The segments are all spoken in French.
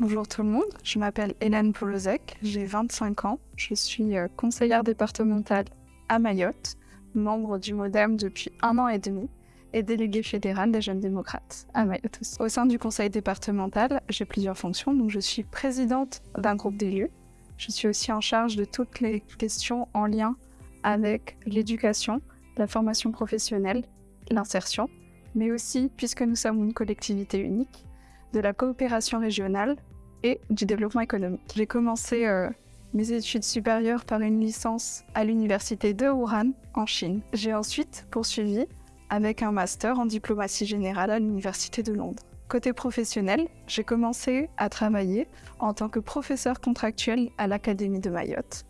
Bonjour tout le monde, je m'appelle Hélène Polozek, j'ai 25 ans, je suis euh, conseillère départementale à Mayotte, membre du MoDem depuis un an et demi et déléguée fédérale des Jeunes démocrates à Mayotte. Au sein du conseil départemental, j'ai plusieurs fonctions, donc je suis présidente d'un groupe d'élus, je suis aussi en charge de toutes les questions en lien avec l'éducation, la formation professionnelle, l'insertion, mais aussi, puisque nous sommes une collectivité unique, de la coopération régionale et du développement économique. J'ai commencé euh, mes études supérieures par une licence à l'université de Wuhan, en Chine. J'ai ensuite poursuivi avec un master en diplomatie générale à l'université de Londres. Côté professionnel, j'ai commencé à travailler en tant que professeur contractuel à l'Académie de Mayotte.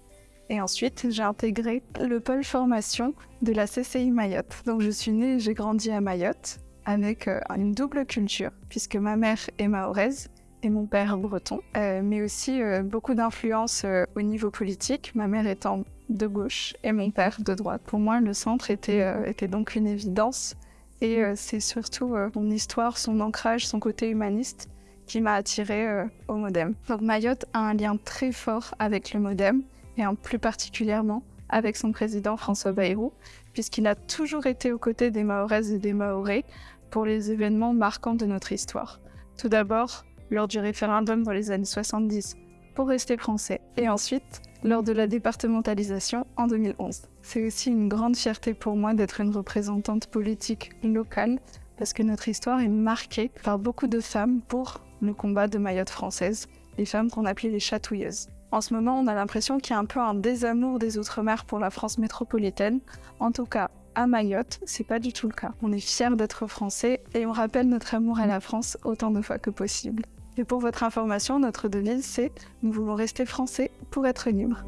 Et ensuite, j'ai intégré le pôle formation de la CCI Mayotte. Donc je suis née et j'ai grandi à Mayotte avec euh, une double culture, puisque ma mère est mahoraise et mon père breton, euh, mais aussi euh, beaucoup d'influence euh, au niveau politique, ma mère étant de gauche et mon père de droite. Pour moi, le centre était, était donc une évidence et euh, c'est surtout son histoire, son ancrage, son côté humaniste qui m'a attirée au Modem. Donc Mayotte a un lien très fort avec le Modem et en plus particulièrement avec son président François Bayrou, puisqu'il a toujours été aux côtés des Mahoraises et des Mahorais pour les événements marquants de notre histoire. Tout d'abord, lors du référendum dans les années 70 pour rester français, et ensuite lors de la départementalisation en 2011. C'est aussi une grande fierté pour moi d'être une représentante politique locale, parce que notre histoire est marquée par beaucoup de femmes pour le combat de Mayotte française, les femmes qu'on appelait les chatouilleuses. En ce moment, on a l'impression qu'il y a un peu un désamour des Outre-mer pour la France métropolitaine. En tout cas, à Mayotte, c'est pas du tout le cas. On est fiers d'être français et on rappelle notre amour à la France autant de fois que possible. Et pour votre information, notre devise, c'est Nous voulons rester français pour être libres.